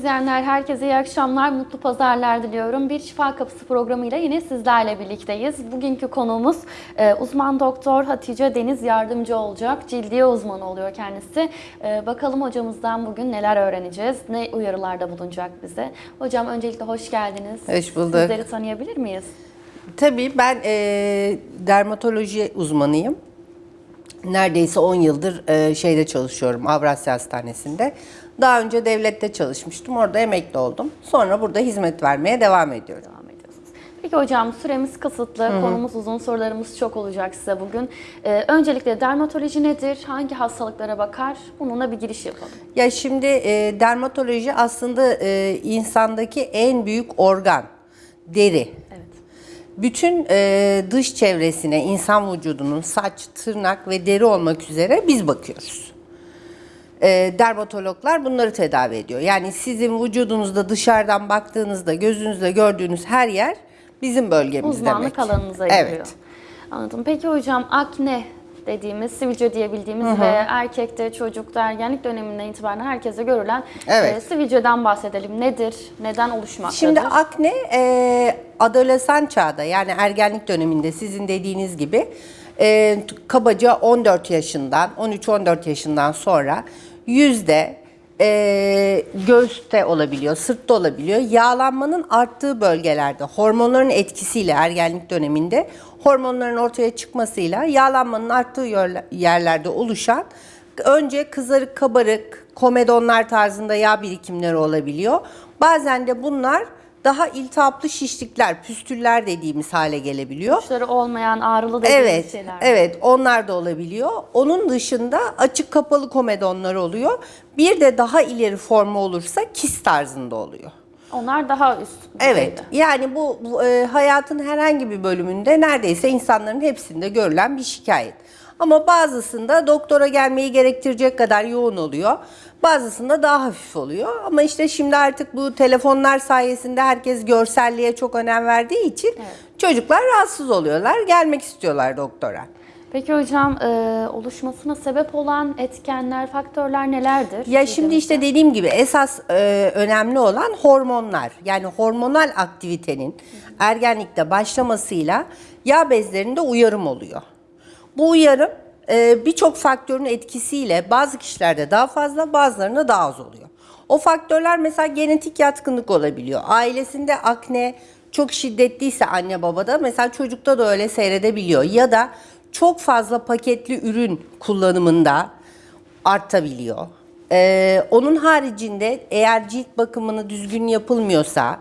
izleyenler, herkese iyi akşamlar, mutlu pazarlar diliyorum. Bir Şifa Kapısı programıyla yine sizlerle birlikteyiz. Bugünkü konuğumuz e, uzman doktor Hatice Deniz yardımcı olacak. Cildiye uzmanı oluyor kendisi. E, bakalım hocamızdan bugün neler öğreneceğiz, ne uyarılarda bulunacak bize. Hocam öncelikle hoş geldiniz. Hoş bulduk. Sizleri tanıyabilir miyiz? Tabii ben e, dermatoloji uzmanıyım. Neredeyse 10 yıldır e, şeyde çalışıyorum Avrasya Hastanesi'nde. Daha önce devlette çalışmıştım. Orada emekli oldum. Sonra burada hizmet vermeye devam ediyorum. devam ediyorsunuz. Peki hocam süremiz kısıtlı, konumuz uzun, sorularımız çok olacak size bugün. Ee, öncelikle dermatoloji nedir, hangi hastalıklara bakar? Bununla bir giriş yapalım. Ya şimdi e, dermatoloji aslında e, insandaki en büyük organ. Deri. Evet. Bütün e, dış çevresine insan vücudunun saç, tırnak ve deri olmak üzere biz bakıyoruz. E, dermatologlar bunları tedavi ediyor. Yani sizin vücudunuzda dışarıdan baktığınızda gözünüzle gördüğünüz her yer bizim bölgemiz Uzmanlık demek. alanınıza giriyor. Evet. Anladım. Peki hocam akne dediğimiz, sivilce diyebildiğimiz ve erkekte, çocukta, ergenlik döneminden itibaren herkese görülen Evet. e, sivilceden bahsedelim. Nedir? Neden oluşmaktadır? Şimdi akne e, adolesan çağda yani ergenlik döneminde sizin dediğiniz gibi e, kabaca 14 yaşından 13-14 yaşından sonra yüzde e, göğüste olabiliyor, sırtta olabiliyor. Yağlanmanın arttığı bölgelerde hormonların etkisiyle ergenlik döneminde hormonların ortaya çıkmasıyla yağlanmanın arttığı yerle- yerlerde oluşan önce kızarık kabarık komedonlar tarzında yağ birikimleri olabiliyor. Bazen de bunlar daha iltihaplı şişlikler, püstüller dediğimiz hale gelebiliyor. Uçları olmayan ağrılı dediğimiz Evet, şeyler. evet onlar da olabiliyor. Onun dışında açık kapalı komedonlar oluyor. Bir de daha ileri formu olursa kist tarzında oluyor. Onlar daha üst Evet, düzeyde. yani bu, bu, e, hayatın herhangi bir bölümünde neredeyse insanların hepsinde görülen bir şikayet. Ama bazısında doktora gelmeyi gerektirecek kadar yoğun oluyor. Bazısında daha hafif oluyor. Ama işte şimdi artık bu telefonlar sayesinde herkes görselliğe çok önem verdiği için çocuklar rahatsız oluyorlar. Gelmek istiyorlar doktora. Peki hocam e, oluşmasına sebep olan etkenler, faktörler nelerdir? Ya şimdi işte dediğim gibi esas e, önemli olan hormonlar. Yani hormonal aktivitenin ergenlikte başlamasıyla yağ bezlerinde uyarım oluyor. Bu uyarım birçok faktörün etkisiyle bazı kişilerde daha fazla bazılarında daha az oluyor. O faktörler mesela genetik yatkınlık olabiliyor. Ailesinde akne çok şiddetliyse anne babada mesela çocukta da öyle seyredebiliyor. Ya da çok fazla paketli ürün kullanımında artabiliyor. Ee, onun haricinde eğer cilt bakımını düzgün yapılmıyorsa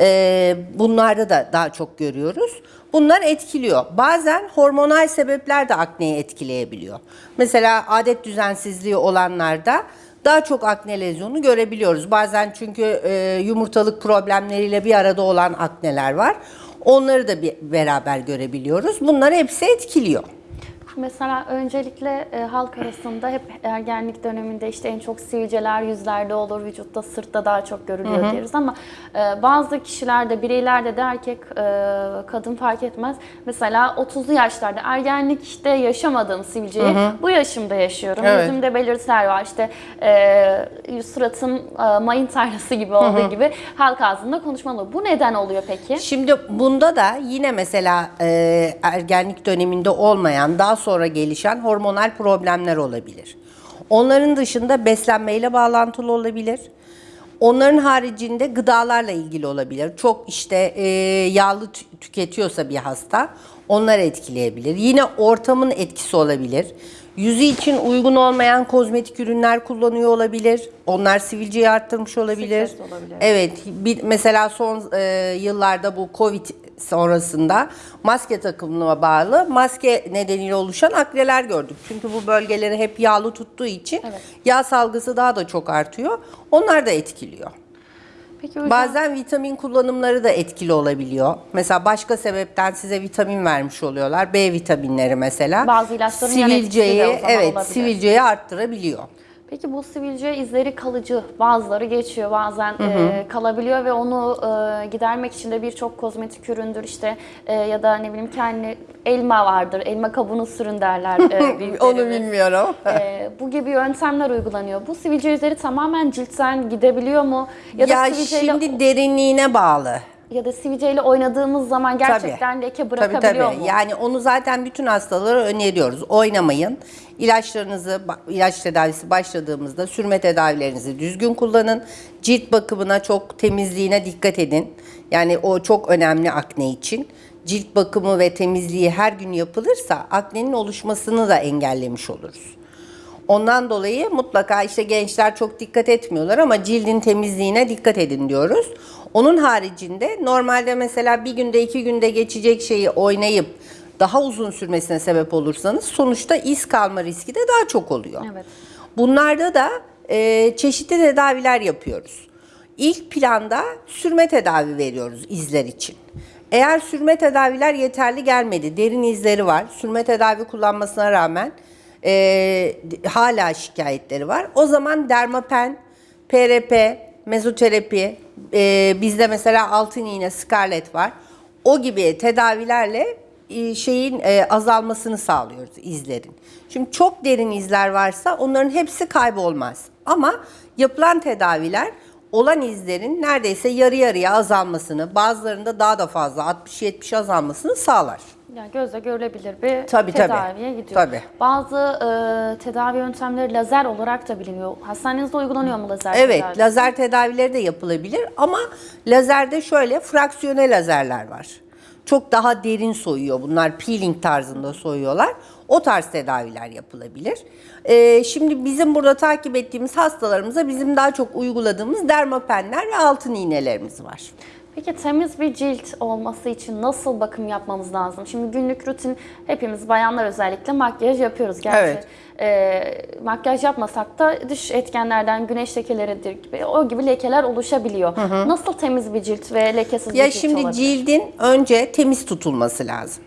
e, bunlarda da daha çok görüyoruz. Bunlar etkiliyor. Bazen hormonal sebepler de akneyi etkileyebiliyor. Mesela adet düzensizliği olanlarda daha çok akne lezyonu görebiliyoruz. Bazen çünkü e, yumurtalık problemleriyle bir arada olan akneler var. Onları da bir beraber görebiliyoruz. Bunlar hepsi etkiliyor. Mesela öncelikle e, halk arasında hep ergenlik döneminde işte en çok sivilceler yüzlerde olur, vücutta, sırtta daha çok görülüyor deriz ama e, bazı kişilerde, bireylerde de erkek, e, kadın fark etmez. Mesela 30'lu yaşlarda ergenlikte yaşamadığım sivilceyi bu yaşımda yaşıyorum. Evet. Yüzümde belirtiler var. İşte e, suratım e, mayın tarlası gibi olduğu gibi halk ağzında konuşmalı. Bu neden oluyor peki? Şimdi bunda da yine mesela e, ergenlik döneminde olmayan daha sonra gelişen hormonal problemler olabilir. Onların dışında beslenmeyle bağlantılı olabilir. Onların haricinde gıdalarla ilgili olabilir. Çok işte e, yağlı tü- tüketiyorsa bir hasta onlar etkileyebilir. Yine ortamın etkisi olabilir. Yüzü için uygun olmayan kozmetik ürünler kullanıyor olabilir. Onlar sivilceyi arttırmış olabilir. Stres olabilir. Evet, bir, mesela son e, yıllarda bu Covid sonrasında maske takımına bağlı maske nedeniyle oluşan akneler gördük. Çünkü bu bölgeleri hep yağlı tuttuğu için Evet. yağ salgısı daha da çok artıyor. Onlar da etkiliyor. Peki hocam, Bazen vitamin kullanımları da etkili olabiliyor. Mesela başka sebepten size vitamin vermiş oluyorlar. B vitaminleri mesela. Bazı ilaçların yan etkisi de o sivilceyi zaman evet, olabilir. sivilceyi arttırabiliyor. Peki bu sivilce izleri kalıcı, bazıları geçiyor, bazen e, kalabiliyor ve onu e, gidermek için de birçok kozmetik üründür işte e, ya da ne bileyim kendi elma vardır, elma kabuğunu sürün derler e, Onu bilmiyorum. E, bu gibi yöntemler uygulanıyor. Bu sivilce izleri tamamen ciltten gidebiliyor mu? Ya da Ya sivilceyle şimdi derinliğine bağlı. Ya da sivilceyle oynadığımız zaman gerçekten leke Tabii bırakabiliyor tabii. mu? Yani onu zaten bütün hastalara öneriyoruz. Oynamayın. İlaçlarınızı, ilaç tedavisi başladığımızda sürme tedavilerinizi düzgün kullanın. Cilt bakımına çok temizliğine dikkat edin. Yani o çok önemli akne için. Cilt bakımı ve temizliği her gün yapılırsa aknenin oluşmasını da engellemiş oluruz. Ondan dolayı mutlaka işte gençler çok dikkat etmiyorlar ama cildin temizliğine dikkat edin diyoruz. Onun haricinde normalde mesela bir günde iki günde geçecek şeyi oynayıp daha uzun sürmesine sebep olursanız sonuçta iz kalma riski de daha çok oluyor. Evet. Bunlarda da e, çeşitli tedaviler yapıyoruz. İlk planda sürme tedavi veriyoruz izler için. Eğer sürme tedaviler yeterli gelmedi, derin izleri var, sürme tedavi kullanmasına rağmen e, hala şikayetleri var. O zaman dermapen, PRP, mezoterapi, e, bizde mesela altın iğne, scarlet var. O gibi tedavilerle e, şeyin e, azalmasını sağlıyoruz izlerin. Şimdi çok derin izler varsa onların hepsi kaybolmaz. Ama yapılan tedaviler olan izlerin neredeyse yarı yarıya azalmasını, bazılarında daha da fazla 60-70 azalmasını sağlar. Yani gözle görülebilir bir Tabii, tabii. tedaviye gidiyor. Tabii. Bazı e, tedavi yöntemleri lazer olarak da biliniyor. Hastanenizde uygulanıyor mu lazer Evet, tedavisi? lazer tedavileri de yapılabilir ama lazerde şöyle fraksiyone lazerler var. Çok daha derin soyuyor. Bunlar peeling tarzında soyuyorlar. O tarz tedaviler yapılabilir. Ee, şimdi bizim burada takip ettiğimiz hastalarımıza bizim daha çok uyguladığımız dermapenler ve altın iğnelerimiz var. Peki temiz bir cilt olması için nasıl bakım yapmamız lazım? Şimdi günlük rutin hepimiz bayanlar özellikle makyaj yapıyoruz. Gerçi Evet. e, makyaj yapmasak da dış etkenlerden güneş lekeleridir gibi o gibi lekeler oluşabiliyor. Nasıl temiz bir cilt ve lekesiz Ya bir cilt şimdi olabilir? cildin önce temiz tutulması lazım.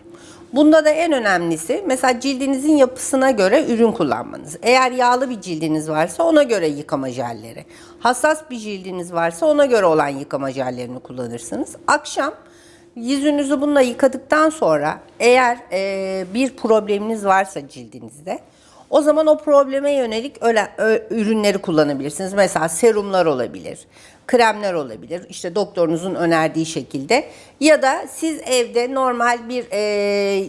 Bunda da en önemlisi mesela cildinizin yapısına göre ürün kullanmanız. Eğer yağlı bir cildiniz varsa ona göre yıkama jelleri. Hassas bir cildiniz varsa ona göre olan yıkama jellerini kullanırsınız. Akşam yüzünüzü bununla yıkadıktan sonra eğer e, bir probleminiz varsa cildinizde o zaman o probleme yönelik öyle, ö- ürünleri kullanabilirsiniz. Mesela serumlar olabilir, kremler olabilir. İşte doktorunuzun önerdiği şekilde. Ya da siz evde normal bir e,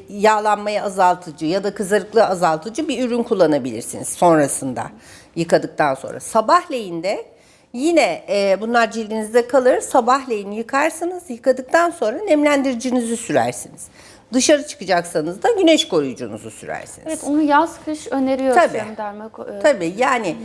yağlanmayı azaltıcı ya da kızarıklığı azaltıcı bir ürün kullanabilirsiniz sonrasında yıkadıktan sonra. Sabahleyin de Yine e, bunlar cildinizde kalır. Sabahleyin yıkarsınız. Yıkadıktan sonra nemlendiricinizi sürersiniz. Dışarı çıkacaksanız da güneş koruyucunuzu sürersiniz. Evet onu yaz kış öneriyor Tabii. Tabii. derma e, Tabii yani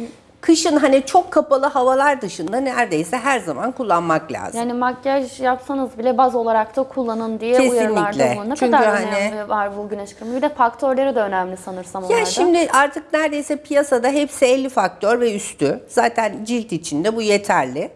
kışın hani çok kapalı havalar dışında neredeyse her zaman kullanmak lazım. Yani makyaj yapsanız bile baz olarak da kullanın diye Kesinlikle. uyarılarda bulunur. Ne Çünkü kadar hani- önemli var bu güneş kremi. Bir de faktörleri de önemli sanırsam Ya onlarda. şimdi artık neredeyse piyasada hepsi 50 faktör ve üstü. Zaten cilt içinde bu yeterli.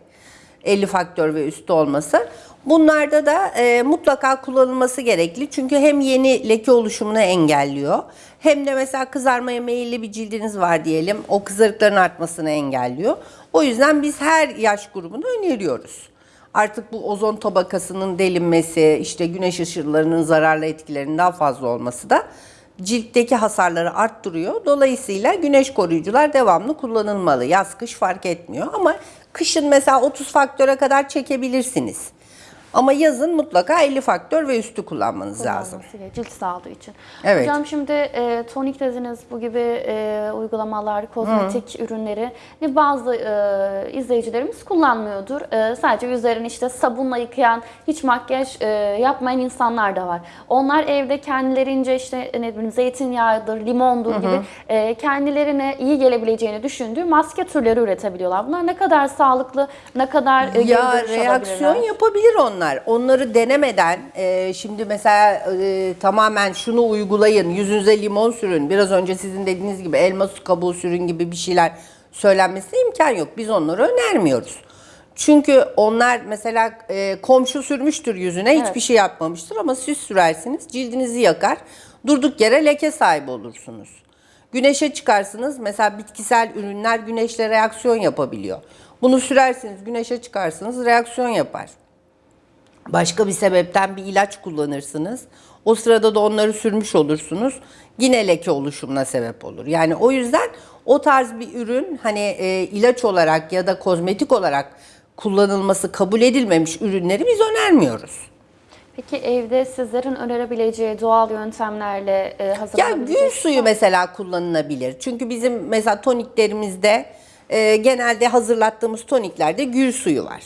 50 faktör ve üstü olması. Bunlarda da e, mutlaka kullanılması gerekli. Çünkü hem yeni leke oluşumunu engelliyor. Hem de mesela kızarmaya meyilli bir cildiniz var diyelim. O kızarıkların artmasını engelliyor. O yüzden biz her yaş grubunu öneriyoruz. Artık bu ozon tabakasının delinmesi, işte güneş ışınlarının zararlı etkilerinin daha fazla olması da ciltteki hasarları arttırıyor. Dolayısıyla güneş koruyucular devamlı kullanılmalı. Yaz kış fark etmiyor ama kışın mesela 30 faktöre kadar çekebilirsiniz. Ama yazın mutlaka 50 faktör ve üstü kullanmanız lazım. Kullanılması gerekiyor, Cilt sağlığı için. Evet. Hocam şimdi e, tonik dediniz bu gibi e, uygulamalar, kozmetik ürünleri ne bazı e, izleyicilerimiz kullanmıyordur. E, sadece yüzlerini işte sabunla yıkayan, hiç makyaj e, yapmayan insanlar da var. Onlar evde kendilerince işte ne bileyim zeytinyağıdır, limondur gibi e, kendilerine iyi gelebileceğini düşündüğü maske türleri üretebiliyorlar. Bunlar ne kadar sağlıklı, ne kadar e, Ya reaksiyon yapabilir onlar. Onları denemeden e, şimdi mesela e, tamamen şunu uygulayın, yüzünüze limon sürün, biraz önce sizin dediğiniz gibi elma kabuğu sürün gibi bir şeyler söylenmesine imkan yok. Biz onları önermiyoruz. Çünkü onlar mesela e, komşu sürmüştür yüzüne hiçbir Evet. şey yapmamıştır ama siz sürersiniz cildinizi yakar. Durduk yere leke sahibi olursunuz. Güneşe çıkarsınız. Mesela bitkisel ürünler güneşle reaksiyon yapabiliyor. Bunu sürersiniz, güneşe çıkarsınız, reaksiyon yapar. Başka bir sebepten bir ilaç kullanırsınız. O sırada da onları sürmüş olursunuz. Yine leke oluşumuna sebep olur. Yani o yüzden o tarz bir ürün hani e, ilaç olarak ya da kozmetik olarak kullanılması kabul edilmemiş ürünleri biz önermiyoruz. Peki evde sizlerin önerebileceği doğal yöntemlerle e, Ya hazırlanabilecek... gül suyu mesela kullanılabilir. Çünkü bizim mesela toniklerimizde e, genelde hazırlattığımız toniklerde gül suyu var.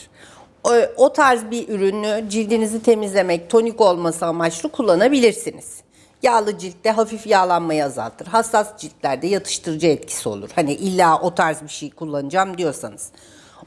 O, tarz bir ürünü cildinizi temizlemek, tonik olması amaçlı kullanabilirsiniz. Yağlı ciltte hafif yağlanmayı azaltır. Hassas ciltlerde yatıştırıcı etkisi olur. Hani illa o tarz bir şey kullanacağım diyorsanız.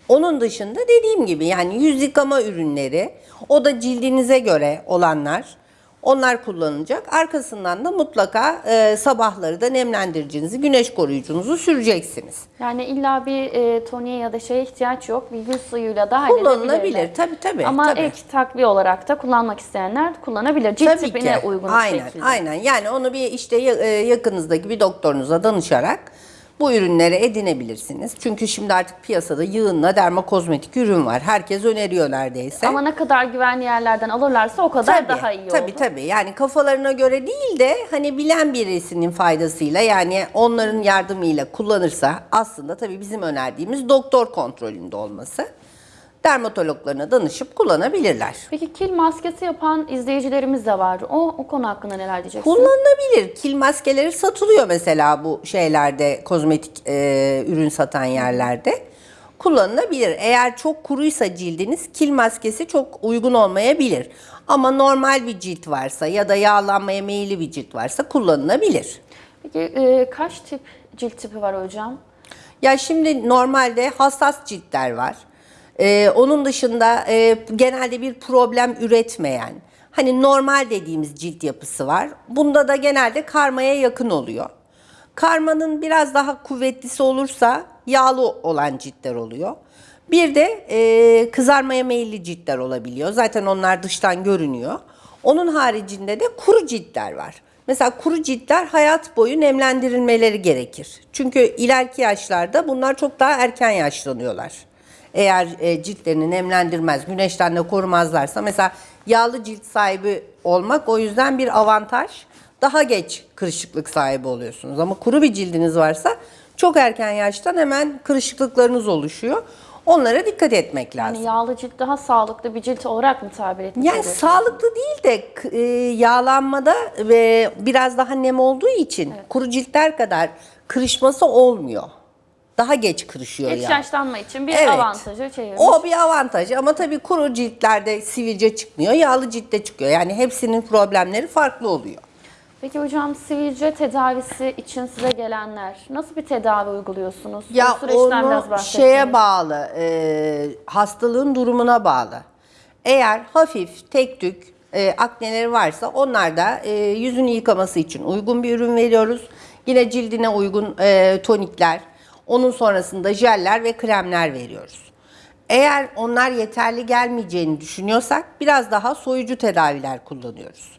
Onun dışında dediğim gibi yani yüz yıkama ürünleri, o da cildinize göre olanlar. Onlar kullanılacak. Arkasından da mutlaka e, sabahları da nemlendiricinizi, güneş koruyucunuzu süreceksiniz. Yani illa bir e, toniğe ya da şeye ihtiyaç yok. Bir gül suyuyla da. Kullanılabilir. Tabii tabii. Ama tabii. ek takviye olarak da kullanmak isteyenler kullanabilir. Cilt Tabii tipine ki. uygun aynen, şekilde. Aynen. Yani onu bir işte e, yakınızdaki bir doktorunuza danışarak bu ürünleri edinebilirsiniz. Çünkü şimdi artık piyasada yığınla dermakozmetik ürün var. Herkes öneriyor neredeyse. Ama ne kadar güvenli yerlerden alırlarsa o kadar daha iyi tabii, olur. Tabii yani kafalarına göre değil de hani bilen birisinin faydasıyla yani onların yardımıyla kullanırsa aslında tabii bizim önerdiğimiz doktor kontrolünde olması. Dermatologlarına danışıp kullanabilirler. Peki kil maskesi yapan izleyicilerimiz de var. O, o konu hakkında neler diyeceksin? Kullanılabilir. Kil maskeleri satılıyor mesela bu şeylerde kozmetik e, ürün satan yerlerde. Kullanılabilir. Eğer çok kuruysa cildiniz kil maskesi çok uygun olmayabilir. Ama normal bir cilt varsa ya da yağlanmaya meyilli bir cilt varsa kullanılabilir. Peki e, kaç tip cilt tipi var hocam? Ya şimdi normalde hassas ciltler var. Ee, onun dışında e, genelde bir problem üretmeyen, hani normal dediğimiz cilt yapısı var. Bunda da genelde karmaya yakın oluyor. Karmanın biraz daha kuvvetlisi olursa yağlı olan ciltler oluyor. Bir de e, kızarmaya meyilli ciltler olabiliyor. Zaten onlar dıştan görünüyor. Onun haricinde de kuru ciltler var. Mesela kuru ciltler hayat boyu nemlendirilmeleri gerekir. Çünkü ileriki yaşlarda bunlar çok daha erken yaşlanıyorlar. Eğer e, ciltlerini nemlendirmez, güneşten de korumazlarsa mesela yağlı cilt sahibi olmak o yüzden bir avantaj. Daha geç kırışıklık sahibi oluyorsunuz. Ama kuru bir cildiniz varsa çok erken yaştan hemen kırışıklıklarınız oluşuyor. Onlara dikkat etmek lazım. Yani yağlı cilt daha sağlıklı bir cilt olarak mı tabir etmiş Yani oluyorsunuz? sağlıklı değil de e, yağlanmada ve biraz daha nem olduğu için kuru ciltler kadar kırışması olmuyor. Daha geç kırışıyor Geç yağ. yaşlanma için bir Evet. avantajı çevirmiş. O bir avantaj ama tabii kuru ciltlerde sivilce çıkmıyor, yağlı ciltte çıkıyor. Yani hepsinin problemleri farklı oluyor. Peki hocam sivilce tedavisi için size gelenler nasıl bir tedavi uyguluyorsunuz? Ya Bu süreçten onu biraz şeye bağlı, e, hastalığın durumuna bağlı. Eğer hafif, tek tük e, akneleri varsa onlar da e, yüzünü yıkaması için uygun bir ürün veriyoruz. Yine cildine uygun e, tonikler, onun sonrasında jeller ve kremler veriyoruz. Eğer onlar yeterli gelmeyeceğini düşünüyorsak biraz daha soyucu tedaviler kullanıyoruz.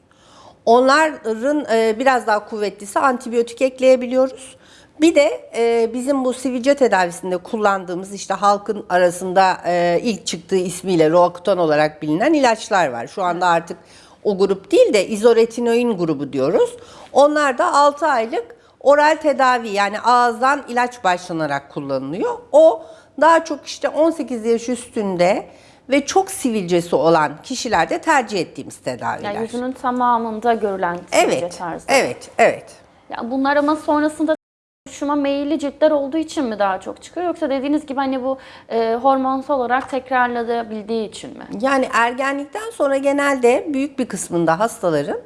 Onların e, biraz daha kuvvetlisi antibiyotik ekleyebiliyoruz. Bir de e, bizim bu sivilce tedavisinde kullandığımız işte halkın arasında e, ilk çıktığı ismiyle Roakutan olarak bilinen ilaçlar var. Şu anda artık o grup değil de izoretinoin grubu diyoruz. Onlar da 6 aylık oral tedavi yani ağızdan ilaç başlanarak kullanılıyor. O daha çok işte 18 yaş üstünde ve çok sivilcesi olan kişilerde tercih ettiğimiz tedaviler. Yani yüzünün tamamında görülen sivilce Evet, tarzı. evet, evet. Ya bunlar ama sonrasında oluşuma meyilli ciltler olduğu için mi daha çok çıkıyor yoksa dediğiniz gibi hani bu e, hormonsal olarak tekrarlanabildiği için mi? Yani ergenlikten sonra genelde büyük bir kısmında hastaların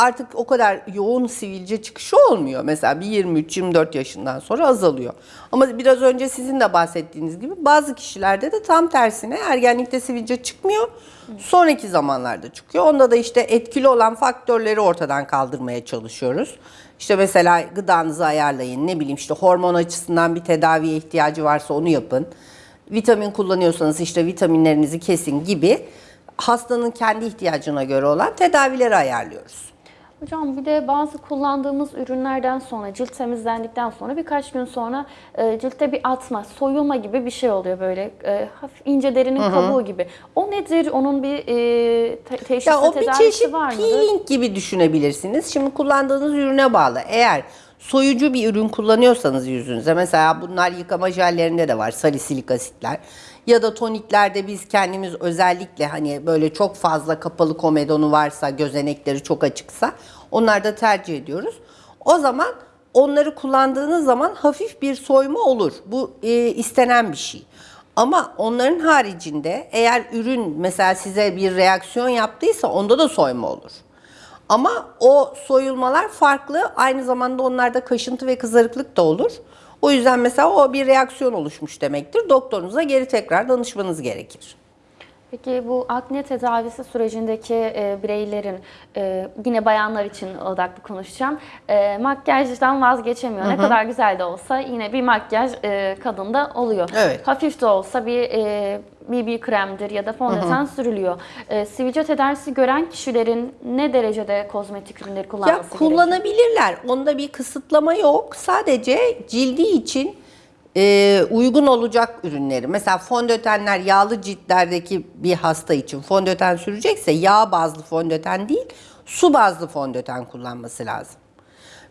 artık o kadar yoğun sivilce çıkışı olmuyor. Mesela bir 23-24 yaşından sonra azalıyor. Ama biraz önce sizin de bahsettiğiniz gibi bazı kişilerde de tam tersine ergenlikte sivilce çıkmıyor. Sonraki zamanlarda çıkıyor. Onda da işte etkili olan faktörleri ortadan kaldırmaya çalışıyoruz. İşte mesela gıdanızı ayarlayın, ne bileyim işte hormon açısından bir tedaviye ihtiyacı varsa onu yapın. Vitamin kullanıyorsanız işte vitaminlerinizi kesin gibi hastanın kendi ihtiyacına göre olan tedavileri ayarlıyoruz. Hocam bir de bazı kullandığımız ürünlerden sonra cilt temizlendikten sonra birkaç gün sonra e, ciltte bir atma, soyulma gibi bir şey oluyor böyle e, hafif ince derinin kabuğu gibi. O nedir? Onun bir e, te- teşhisi Ya o bir çeşit var mıdır? peeling gibi düşünebilirsiniz. Şimdi kullandığınız ürüne bağlı. Eğer soyucu bir ürün kullanıyorsanız yüzünüze mesela bunlar yıkama jellerinde de var salisilik asitler ya da toniklerde biz kendimiz özellikle hani böyle çok fazla kapalı komedonu varsa gözenekleri çok açıksa onlarda tercih ediyoruz. O zaman onları kullandığınız zaman hafif bir soyma olur. Bu e, istenen bir şey. Ama onların haricinde eğer ürün mesela size bir reaksiyon yaptıysa onda da soyma olur. Ama o soyulmalar farklı. Aynı zamanda onlarda kaşıntı ve kızarıklık da olur. O yüzden mesela o bir reaksiyon oluşmuş demektir. Doktorunuza geri tekrar danışmanız gerekir. Peki bu akne tedavisi sürecindeki e, bireylerin, e, yine bayanlar için odaklı konuşacağım, e, makyajdan vazgeçemiyor. Ne kadar güzel de olsa yine bir makyaj e, kadında oluyor. Evet. Hafif de olsa bir e, BB kremdir ya da fondöten sürülüyor. E, sivilce tedavisi gören kişilerin ne derecede kozmetik ürünleri kullanması Ya gerekiyor? kullanabilirler. Onda bir kısıtlama yok. Sadece cildi için e, uygun olacak ürünleri. Mesela fondötenler yağlı ciltlerdeki bir hasta için fondöten sürecekse yağ bazlı fondöten değil, su bazlı fondöten kullanması lazım.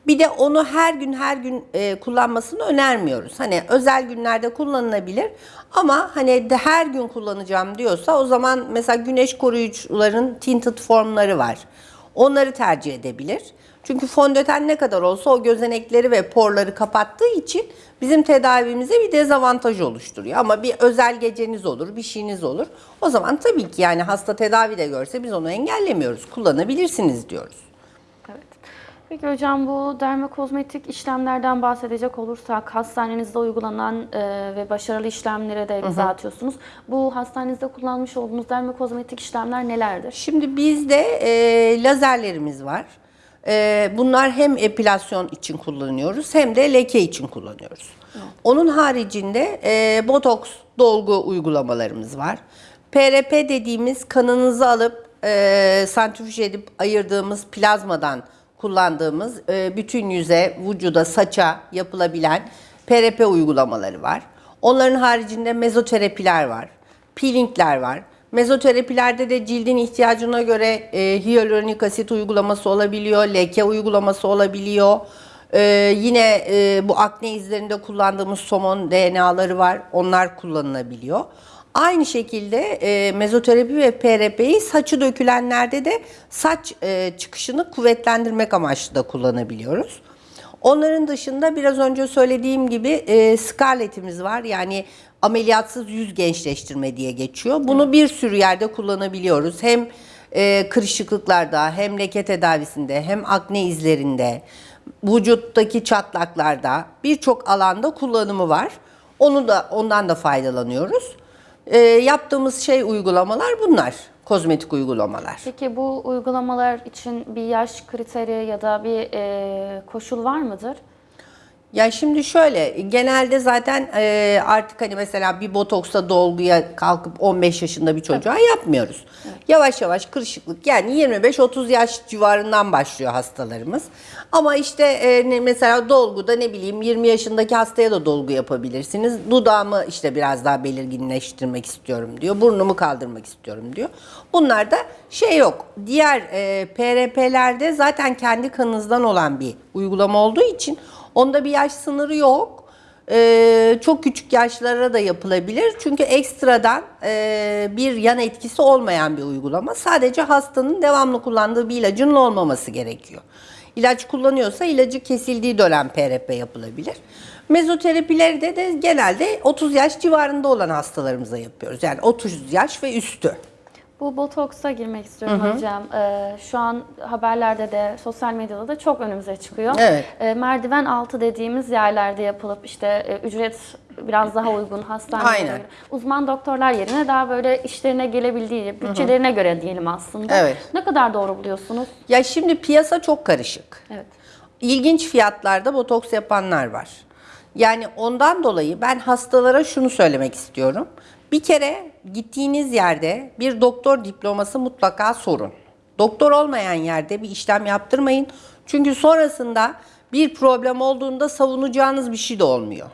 Bir de onu her gün her gün e, kullanmasını önermiyoruz. Hani özel günlerde kullanılabilir ama hani de her gün kullanacağım diyorsa o zaman mesela güneş koruyucuların tinted formları var. Onları tercih edebilir. Çünkü fondöten ne kadar olsa o gözenekleri ve porları kapattığı için bizim tedavimize bir dezavantaj oluşturuyor. Ama bir özel geceniz olur, bir şeyiniz olur. O zaman tabii ki yani hasta tedavi de görse biz onu engellemiyoruz. Kullanabilirsiniz diyoruz. Evet. Peki hocam bu dermokozmetik işlemlerden bahsedecek olursak hastanenizde uygulanan e, ve başarılı işlemlere de imza atıyorsunuz. Bu hastanenizde kullanmış olduğunuz dermokozmetik işlemler nelerdir? Şimdi bizde e, lazerlerimiz var. E, bunlar hem epilasyon için kullanıyoruz hem de leke için kullanıyoruz. Onun haricinde e, botoks dolgu uygulamalarımız var. PRP dediğimiz kanınızı alıp e, santrifüj edip ayırdığımız plazmadan kullandığımız e, bütün yüze, vücuda, saça yapılabilen PRP uygulamaları var. Onların haricinde mezoterapiler var, peelingler var. Mezoterapilerde de cildin ihtiyacına göre e, hyaluronik asit uygulaması olabiliyor, leke uygulaması olabiliyor. E, yine e, bu akne izlerinde kullandığımız somon DNA'ları var, onlar kullanılabiliyor. Aynı şekilde e, mezoterapi ve PRP'yi saçı dökülenlerde de saç e, çıkışını kuvvetlendirmek amaçlı da kullanabiliyoruz. Onların dışında biraz önce söylediğim gibi e, Scarlett'imiz var. Yani ameliyatsız yüz gençleştirme diye geçiyor. Bunu bir sürü yerde kullanabiliyoruz. Hem e, kırışıklıklarda, hem leke tedavisinde, hem akne izlerinde, vücuttaki çatlaklarda birçok alanda kullanımı var. Onu da ondan da faydalanıyoruz. E, yaptığımız şey uygulamalar bunlar. Kozmetik uygulamalar. Peki bu uygulamalar için bir yaş kriteri ya da bir e, koşul var mıdır? Ya şimdi şöyle genelde zaten e, artık hani mesela bir botoksa dolguya kalkıp 15 yaşında bir çocuğa yapmıyoruz. Yavaş yavaş kırışıklık yani 25-30 yaş civarından başlıyor hastalarımız. Ama işte e, mesela dolguda ne bileyim 20 yaşındaki hastaya da dolgu yapabilirsiniz. Dudağımı işte biraz daha belirginleştirmek istiyorum diyor. Burnumu kaldırmak istiyorum diyor. Bunlarda şey yok. Diğer e, PRP'lerde zaten kendi kanınızdan olan bir uygulama olduğu için Onda bir yaş sınırı yok. Ee, çok küçük yaşlara da yapılabilir. Çünkü ekstradan e, bir yan etkisi olmayan bir uygulama. Sadece hastanın devamlı kullandığı bir ilacın olmaması gerekiyor. İlaç kullanıyorsa ilacı kesildiği dönem PRP yapılabilir. Mezoterapilerde de genelde 30 yaş civarında olan hastalarımıza yapıyoruz. Yani 30 yaş ve üstü. Bu botoksa girmek istiyorum hocam. Ee, şu an haberlerde de sosyal medyada da çok önümüze çıkıyor. Evet. Ee, merdiven altı dediğimiz yerlerde yapılıp işte e, ücret biraz daha uygun hastanelere göre. Uzman doktorlar yerine daha böyle işlerine gelebildiği, bütçelerine göre diyelim aslında. Evet. Ne kadar doğru buluyorsunuz? Ya şimdi piyasa çok karışık. Evet. ilginç fiyatlarda botoks yapanlar var. Yani ondan dolayı ben hastalara şunu söylemek istiyorum. Bir kere gittiğiniz yerde bir doktor diploması mutlaka sorun. Doktor olmayan yerde bir işlem yaptırmayın. Çünkü sonrasında bir problem olduğunda savunacağınız bir şey de olmuyor.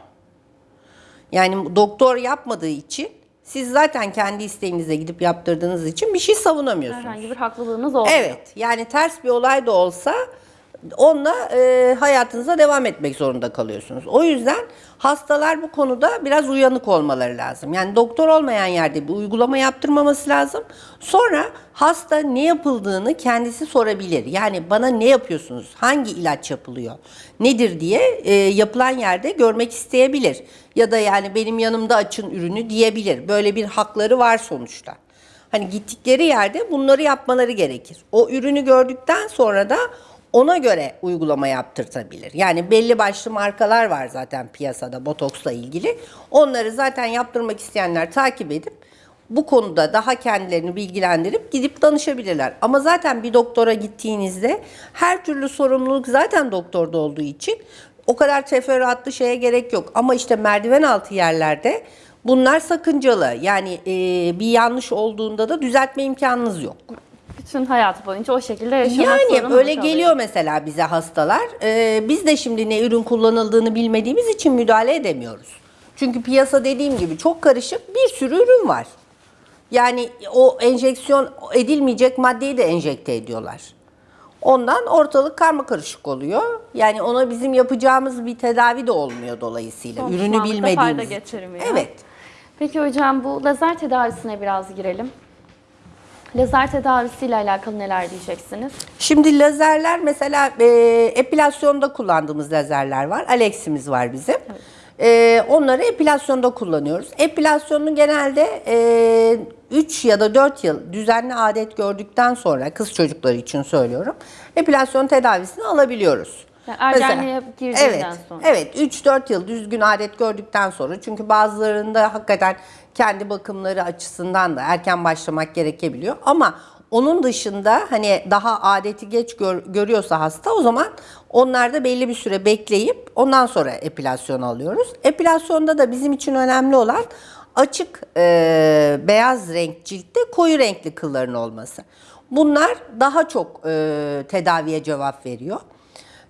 Yani doktor yapmadığı için siz zaten kendi isteğinize gidip yaptırdığınız için bir şey savunamıyorsunuz. Herhangi bir haklılığınız olmuyor. Evet yani ters bir olay da olsa onunla e, hayatınıza devam etmek zorunda kalıyorsunuz. O yüzden hastalar bu konuda biraz uyanık olmaları lazım. Yani doktor olmayan yerde bir uygulama yaptırmaması lazım. Sonra hasta ne yapıldığını kendisi sorabilir. Yani bana ne yapıyorsunuz? Hangi ilaç yapılıyor? Nedir diye e, yapılan yerde görmek isteyebilir. Ya da yani benim yanımda açın ürünü diyebilir. Böyle bir hakları var sonuçta. Hani gittikleri yerde bunları yapmaları gerekir. O ürünü gördükten sonra da ona göre uygulama yaptırtabilir. Yani belli başlı markalar var zaten piyasada botoksla ilgili. Onları zaten yaptırmak isteyenler takip edip bu konuda daha kendilerini bilgilendirip gidip danışabilirler. Ama zaten bir doktora gittiğinizde her türlü sorumluluk zaten doktorda olduğu için o kadar teferruatlı şeye gerek yok. Ama işte merdiven altı yerlerde bunlar sakıncalı. Yani e, bir yanlış olduğunda da düzeltme imkanınız yok. Bütün hayatı boyunca o şekilde yaşamak Yani zorunda öyle kalıyor. geliyor mesela bize hastalar. Ee, biz de şimdi ne ürün kullanıldığını bilmediğimiz için müdahale edemiyoruz. Çünkü piyasa dediğim gibi çok karışık bir sürü ürün var. Yani o enjeksiyon edilmeyecek maddeyi de enjekte ediyorlar. Ondan ortalık karma karışık oluyor. Yani ona bizim yapacağımız bir tedavi de olmuyor dolayısıyla. Ürünü bilmediğimiz. fayda getirmiyor. Evet. Peki hocam bu lazer tedavisine biraz girelim. Lazer tedavisiyle alakalı neler diyeceksiniz? Şimdi lazerler mesela e, epilasyonda kullandığımız lazerler var. Alex'imiz var bizim. E, onları epilasyonda kullanıyoruz. Epilasyonu genelde e, 3 ya da 4 yıl düzenli adet gördükten sonra kız çocukları için söylüyorum. Epilasyon tedavisini alabiliyoruz. Yani ergenliğe girdiğinden evet, sonra. Evet 3-4 yıl düzgün adet gördükten sonra çünkü bazılarında hakikaten kendi bakımları açısından da erken başlamak gerekebiliyor. Ama onun dışında hani daha adeti geç gör- görüyorsa hasta o zaman onlarda belli bir süre bekleyip ondan sonra epilasyon alıyoruz. Epilasyonda da bizim için önemli olan açık e, beyaz renk ciltte koyu renkli kılların olması. Bunlar daha çok e, tedaviye cevap veriyor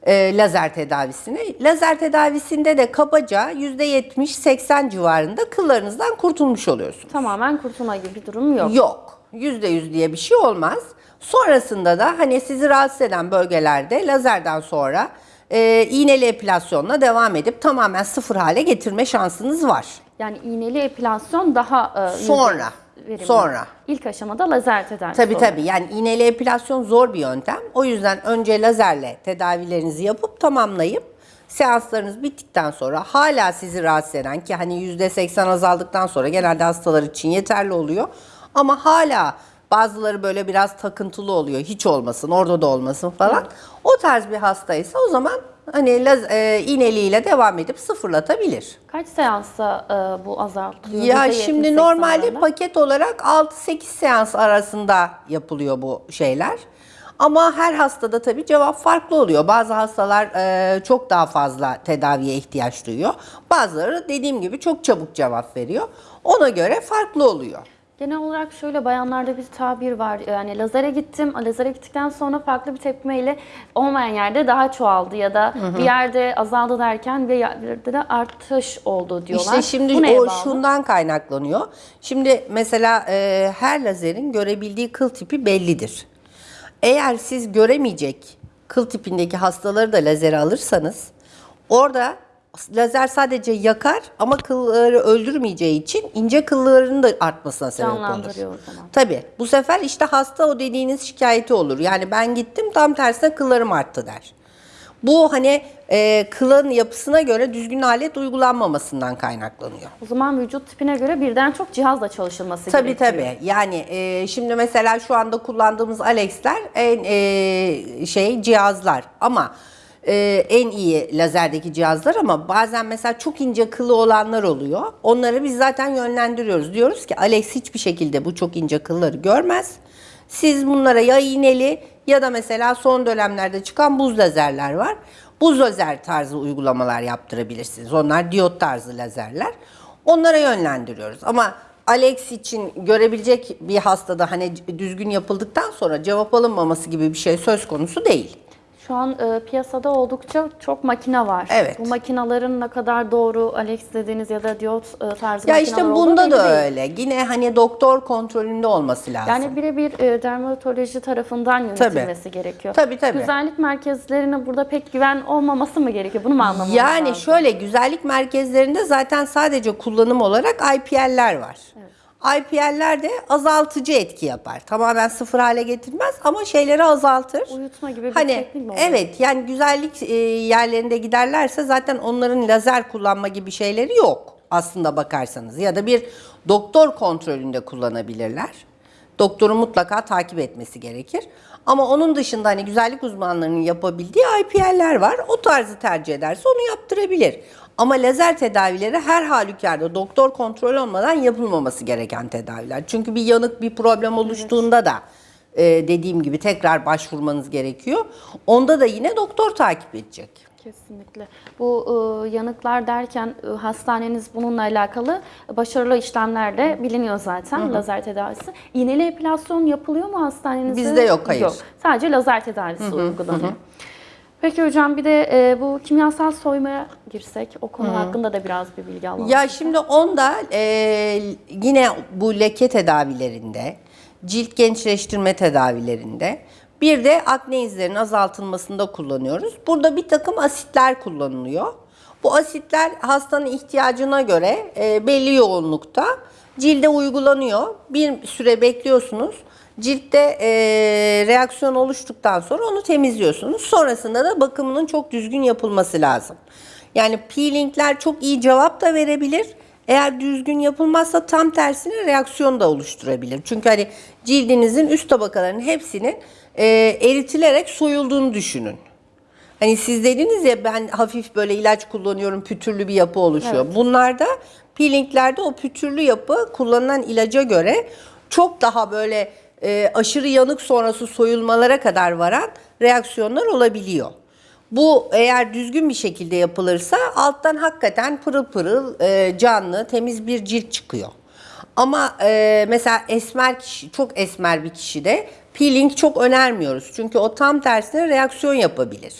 e, lazer tedavisine. Lazer tedavisinde de kabaca %70-80 civarında kıllarınızdan kurtulmuş oluyorsunuz. Tamamen kurtulma gibi bir durum yok. Yok. %100 diye bir şey olmaz. Sonrasında da hani sizi rahatsız eden bölgelerde lazerden sonra e, iğneli epilasyonla devam edip tamamen sıfır hale getirme şansınız var. Yani iğneli epilasyon daha e, Sonra, verimli. sonra. İlk aşamada lazer tedavisi Tabii oluyor. tabii yani iğneli epilasyon zor bir yöntem. O yüzden önce lazerle tedavilerinizi yapıp tamamlayıp seanslarınız bittikten sonra hala sizi rahatsız eden ki hani %80 azaldıktan sonra genelde hastalar için yeterli oluyor. Ama hala bazıları böyle biraz takıntılı oluyor. Hiç olmasın, orada da olmasın falan. O tarz bir hastaysa o zaman hani laz, e, iğneliğiyle devam edip sıfırlatabilir. Kaç seansta e, bu azaltılıyor? Ya %70-80 şimdi normalde arasında? paket olarak 6-8 seans arasında yapılıyor bu şeyler. Ama her hastada tabii cevap farklı oluyor. Bazı hastalar e, çok daha fazla tedaviye ihtiyaç duyuyor. Bazıları dediğim gibi çok çabuk cevap veriyor. Ona göre farklı oluyor. Genel olarak şöyle bayanlarda bir tabir var. Yani lazere gittim. Lazere gittikten sonra farklı bir tepkimeyle olmayan yerde daha çoğaldı ya da bir yerde azaldı derken bir yerde de artış oldu diyorlar. İşte şimdi Bu o bağlı? şundan kaynaklanıyor. Şimdi mesela e, her lazerin görebildiği kıl tipi bellidir. Eğer siz göremeyecek kıl tipindeki hastaları da lazere alırsanız orada lazer sadece yakar ama kılları öldürmeyeceği için ince kıllarının da artmasına sebep olur. Canlandırıyor o zaman. Tabii. Bu sefer işte hasta o dediğiniz şikayeti olur. Yani ben gittim tam tersine kıllarım arttı der. Bu hani e, kılın yapısına göre düzgün alet uygulanmamasından kaynaklanıyor. O zaman vücut tipine göre birden çok cihazla çalışılması Tabii gerekiyor. tabii. Yani e, şimdi mesela şu anda kullandığımız Alex'ler en e, şey cihazlar ama e, en iyi lazerdeki cihazlar ama bazen mesela çok ince kılı olanlar oluyor. Onları biz zaten yönlendiriyoruz. Diyoruz ki Alex hiçbir şekilde bu çok ince kılları görmez. Siz bunlara ya iğneli ya da mesela son dönemlerde çıkan buz lazerler var. Buz lazer tarzı uygulamalar yaptırabilirsiniz. Onlar diyot tarzı lazerler. Onlara yönlendiriyoruz. Ama Alex için görebilecek bir hastada hani düzgün yapıldıktan sonra cevap alınmaması gibi bir şey söz konusu değil. Şu an e, piyasada oldukça çok makine var. Evet. Bu makinelerin ne kadar doğru Alex dediğiniz ya da diyot e, tarzı Ya işte bunda da değil. öyle. Yine hani doktor kontrolünde olması lazım. Yani birebir e, dermatoloji tarafından yönetilmesi gerekiyor. Tabii, tabii. Güzellik merkezlerine burada pek güven olmaması mı gerekiyor? Bunu mu anlamamız Yani lazım? şöyle güzellik merkezlerinde zaten sadece kullanım olarak IPL'ler var. IPL'ler de azaltıcı etki yapar. Tamamen sıfır hale getirmez ama şeyleri azaltır. Uyutma gibi bir hani, teknik mi oluyor? Evet yani güzellik e, yerlerinde giderlerse zaten onların lazer kullanma gibi şeyleri yok aslında bakarsanız. Ya da bir doktor kontrolünde kullanabilirler. Doktorun mutlaka takip etmesi gerekir. Ama onun dışında hani güzellik uzmanlarının yapabildiği IPL'ler var. O tarzı tercih ederse onu yaptırabilir. Ama lazer tedavileri her halükarda doktor kontrol olmadan yapılmaması gereken tedaviler. Çünkü bir yanık bir problem oluştuğunda da e, dediğim gibi tekrar başvurmanız gerekiyor. Onda da yine doktor takip edecek. Kesinlikle. Bu e, yanıklar derken e, hastaneniz bununla alakalı başarılı işlemlerle biliniyor zaten lazer tedavisi. İğneli epilasyon yapılıyor mu hastanenizde? Bizde yok, hayır. Yok. Sadece lazer tedavisi uygulanıyor. Peki hocam bir de e, bu kimyasal soymaya girsek o konu hakkında da biraz bir bilgi alalım. Ya şimdi onda e, yine bu leke tedavilerinde, cilt gençleştirme tedavilerinde bir de akne izlerinin azaltılmasında kullanıyoruz. Burada bir takım asitler kullanılıyor. Bu asitler hastanın ihtiyacına göre e, belli yoğunlukta cilde uygulanıyor. Bir süre bekliyorsunuz. Ciltte e, reaksiyon oluştuktan sonra onu temizliyorsunuz. Sonrasında da bakımının çok düzgün yapılması lazım. Yani peelingler çok iyi cevap da verebilir. Eğer düzgün yapılmazsa tam tersine reaksiyon da oluşturabilir. Çünkü hani cildinizin üst tabakalarının hepsinin e, eritilerek soyulduğunu düşünün. Hani siz dediniz ya ben hafif böyle ilaç kullanıyorum pütürlü bir yapı oluşuyor. Bunlarda peelinglerde o pütürlü yapı kullanılan ilaca göre çok daha böyle e, aşırı yanık sonrası soyulmalara kadar varan reaksiyonlar olabiliyor. Bu eğer düzgün bir şekilde yapılırsa alttan hakikaten pırıl pırıl e, canlı temiz bir cilt çıkıyor. Ama e, mesela esmer kişi, çok esmer bir kişide peeling çok önermiyoruz. Çünkü o tam tersine reaksiyon yapabilir.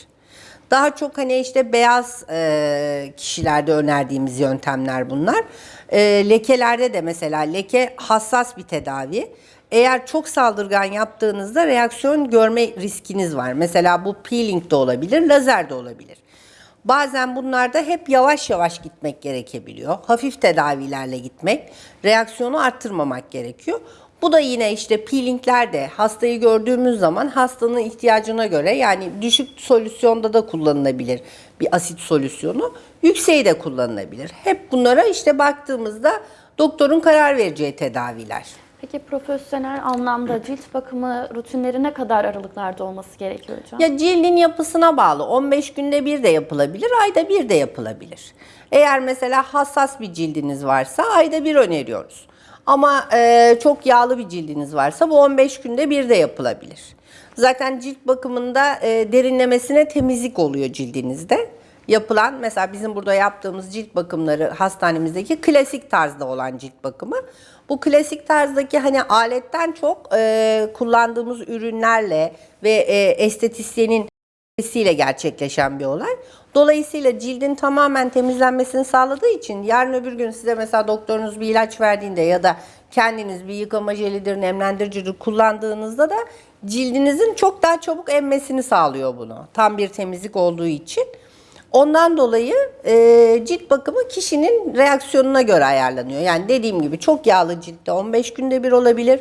Daha çok hani işte beyaz e, kişilerde önerdiğimiz yöntemler bunlar. E, lekelerde de mesela leke hassas bir tedavi. Eğer çok saldırgan yaptığınızda reaksiyon görme riskiniz var. Mesela bu peeling de olabilir, lazer de olabilir. Bazen bunlarda hep yavaş yavaş gitmek gerekebiliyor. Hafif tedavilerle gitmek, reaksiyonu arttırmamak gerekiyor. Bu da yine işte peelinglerde hastayı gördüğümüz zaman hastanın ihtiyacına göre yani düşük solüsyonda da kullanılabilir bir asit solüsyonu. Yükseği de kullanılabilir. Hep bunlara işte baktığımızda doktorun karar vereceği tedaviler. Peki profesyonel anlamda cilt bakımı rutinleri ne kadar aralıklarda olması gerekiyor hocam? Ya cildin yapısına bağlı. 15 günde bir de yapılabilir, ayda bir de yapılabilir. Eğer mesela hassas bir cildiniz varsa ayda bir öneriyoruz. Ama e, çok yağlı bir cildiniz varsa bu 15 günde bir de yapılabilir. Zaten cilt bakımında e, derinlemesine temizlik oluyor cildinizde. Yapılan mesela bizim burada yaptığımız cilt bakımları hastanemizdeki klasik tarzda olan cilt bakımı. Bu klasik tarzdaki hani aletten çok e, kullandığımız ürünlerle ve e, estetisyenin ile gerçekleşen bir olay. Dolayısıyla cildin tamamen temizlenmesini sağladığı için yarın öbür gün size mesela doktorunuz bir ilaç verdiğinde ya da kendiniz bir yıkama jelidir, nemlendiricidir kullandığınızda da cildinizin çok daha çabuk emmesini sağlıyor bunu. Tam bir temizlik olduğu için. Ondan dolayı e, cilt bakımı kişinin reaksiyonuna göre ayarlanıyor. Yani dediğim gibi çok yağlı ciltte 15 günde bir olabilir.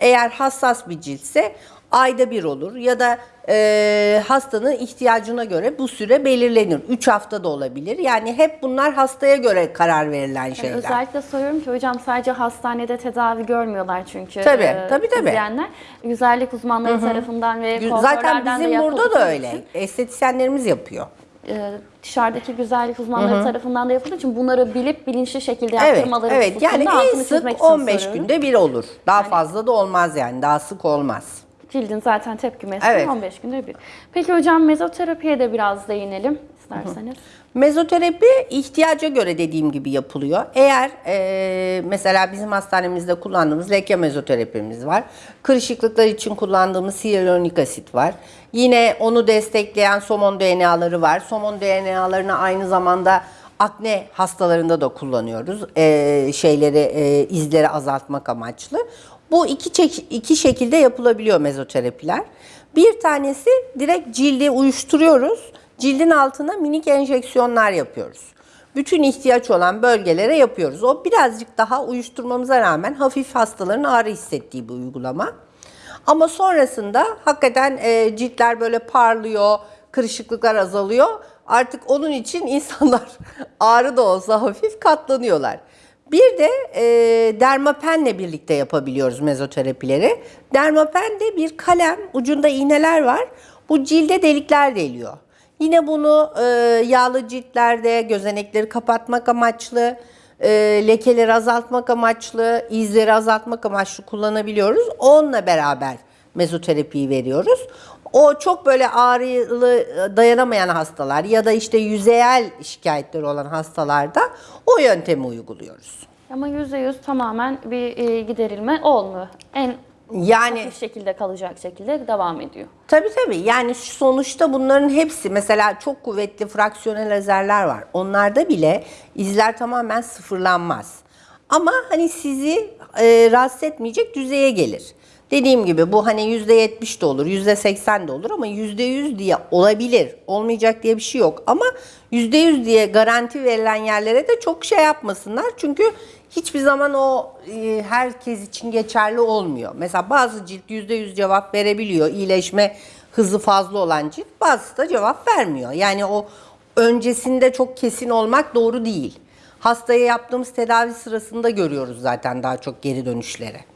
Eğer hassas bir ciltse ayda bir olur ya da e, hastanın ihtiyacına göre bu süre belirlenir. 3 hafta da olabilir. Yani hep bunlar hastaya göre karar verilen Yani şeyler. özellikle soruyorum ki hocam sadece hastanede tedavi görmüyorlar çünkü. Tabii, e, tabii, tabii. izleyenler. Güzellik uzmanları tarafından ve Zaten bizim burada da öyle. Estetisyenlerimiz yapıyor. E, dışarıdaki güzellik uzmanları tarafından da yapıldığı için bunları bilip bilinçli şekilde Evet, yaptırmaları evet. Yani hususunda en sık için 15 soruyorum. günde bir olur. Daha fazla da olmaz yani. Daha sık olmaz. Cildin zaten tepkimesi Evet. 15 günde bir. Peki hocam mezoterapiye de biraz değinelim isterseniz. Mezoterapi ihtiyaca göre dediğim gibi yapılıyor. Eğer e, mesela bizim hastanemizde kullandığımız leke mezoterapimiz var. Kırışıklıklar için kullandığımız hyaluronik asit var. Yine onu destekleyen somon DNA'ları var. Somon DNA'larını aynı zamanda akne hastalarında da kullanıyoruz. E, şeyleri e, izleri azaltmak amaçlı. Bu iki, çek- iki şekilde yapılabiliyor mezoterapiler. Bir tanesi direkt cildi uyuşturuyoruz. Cildin altına minik enjeksiyonlar yapıyoruz. Bütün ihtiyaç olan bölgelere yapıyoruz. O birazcık daha uyuşturmamıza rağmen hafif hastaların ağrı hissettiği bir uygulama. Ama sonrasında hakikaten e, ciltler böyle parlıyor, kırışıklıklar azalıyor. Artık onun için insanlar ağrı da olsa hafif katlanıyorlar. Bir de e, dermapenle birlikte yapabiliyoruz mezoterapileri. Dermapen de bir kalem, ucunda iğneler var. Bu cilde delikler deliyor. Yine bunu e, yağlı ciltlerde gözenekleri kapatmak amaçlı, e, lekeleri azaltmak amaçlı, izleri azaltmak amaçlı kullanabiliyoruz. Onunla beraber mezoterapiyi veriyoruz. O çok böyle ağrılı dayanamayan hastalar ya da işte yüzeyel şikayetleri olan hastalarda o yöntemi uyguluyoruz. Ama %100 tamamen bir e, giderilme olmuyor. En Yani hafif şekilde kalacak şekilde devam ediyor. Tabii tabii. Yani sonuçta bunların hepsi mesela çok kuvvetli fraksiyonel lazerler var. Onlarda bile izler tamamen sıfırlanmaz. Ama hani sizi e, rahatsız etmeyecek düzeye gelir. Dediğim gibi bu hani %70 de olur, %80 de olur ama %100 diye olabilir. Olmayacak diye bir şey yok. Ama %100 diye garanti verilen yerlere de çok şey yapmasınlar. Çünkü hiçbir zaman o e, herkes için geçerli olmuyor. Mesela bazı cilt %100 cevap verebiliyor. İyileşme hızı fazla olan cilt bazısı da cevap vermiyor. Yani o öncesinde çok kesin olmak doğru değil. Hastaya yaptığımız tedavi sırasında görüyoruz zaten daha çok geri dönüşleri.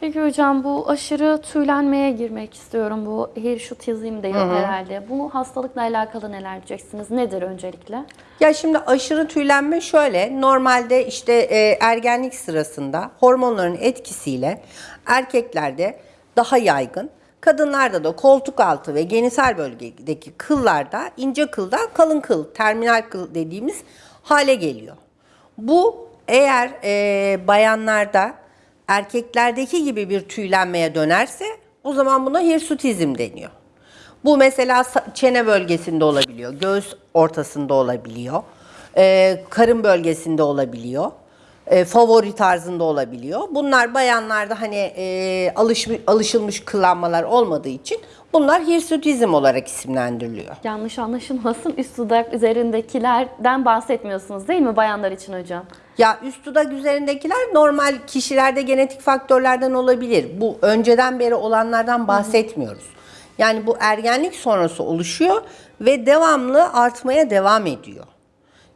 Peki hocam bu aşırı tüylenmeye girmek istiyorum. Bu hirşutizm diyor herhalde. Bu hastalıkla alakalı neler diyeceksiniz? Nedir öncelikle? Ya şimdi aşırı tüylenme şöyle. Normalde işte e, ergenlik sırasında hormonların etkisiyle erkeklerde daha yaygın. Kadınlarda da koltuk altı ve genital bölgedeki kıllarda ince kıldan kalın kıl, terminal kıl dediğimiz hale geliyor. Bu eğer e, bayanlarda erkeklerdeki gibi bir tüylenmeye dönerse o zaman buna hirsutizm deniyor. Bu mesela çene bölgesinde olabiliyor, göğüs ortasında olabiliyor, karın bölgesinde olabiliyor, e, favori tarzında olabiliyor. Bunlar bayanlarda hani e, alışmış, alışılmış kılanmalar olmadığı için bunlar hirsutizm olarak isimlendiriliyor. Yanlış anlaşılmasın. Üst dudak üzerindekilerden bahsetmiyorsunuz değil mi bayanlar için hocam? Ya üst dudak üzerindekiler normal kişilerde genetik faktörlerden olabilir. Bu önceden beri olanlardan bahsetmiyoruz. Yani bu ergenlik sonrası oluşuyor ve devamlı artmaya devam ediyor.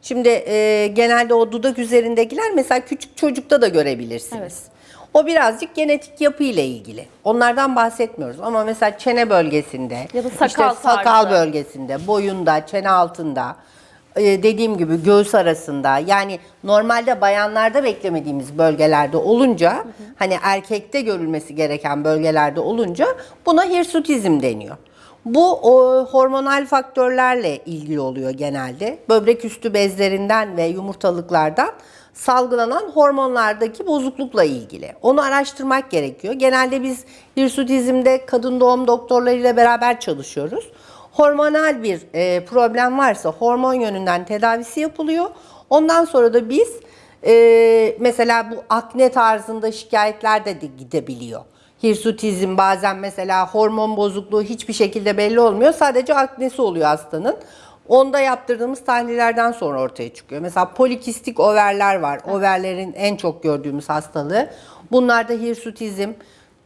Şimdi e, genelde o dudak üzerindekiler mesela küçük çocukta da görebilirsiniz. Evet. O birazcık genetik yapı ile ilgili. Onlardan bahsetmiyoruz ama mesela çene bölgesinde, Ya da sakal işte sakal tarzı. bölgesinde, boyunda, çene altında, e, dediğim gibi göğüs arasında yani normalde bayanlarda beklemediğimiz bölgelerde olunca hani erkekte görülmesi gereken bölgelerde olunca buna hirsutizm deniyor. Bu o, hormonal faktörlerle ilgili oluyor genelde. Böbrek üstü bezlerinden ve yumurtalıklardan salgılanan hormonlardaki bozuklukla ilgili. Onu araştırmak gerekiyor. Genelde biz hirsutizmde kadın doğum doktorlarıyla beraber çalışıyoruz. Hormonal bir e, problem varsa hormon yönünden tedavisi yapılıyor. Ondan sonra da biz e, mesela bu akne tarzında şikayetler de de gidebiliyor. Hirsutizm bazen mesela hormon bozukluğu hiçbir şekilde belli olmuyor. Sadece aknesi oluyor hastanın. Onda yaptırdığımız tahlillerden sonra ortaya çıkıyor. Mesela polikistik overler var. Overlerin en çok gördüğümüz hastalığı. Bunlarda hirsutizm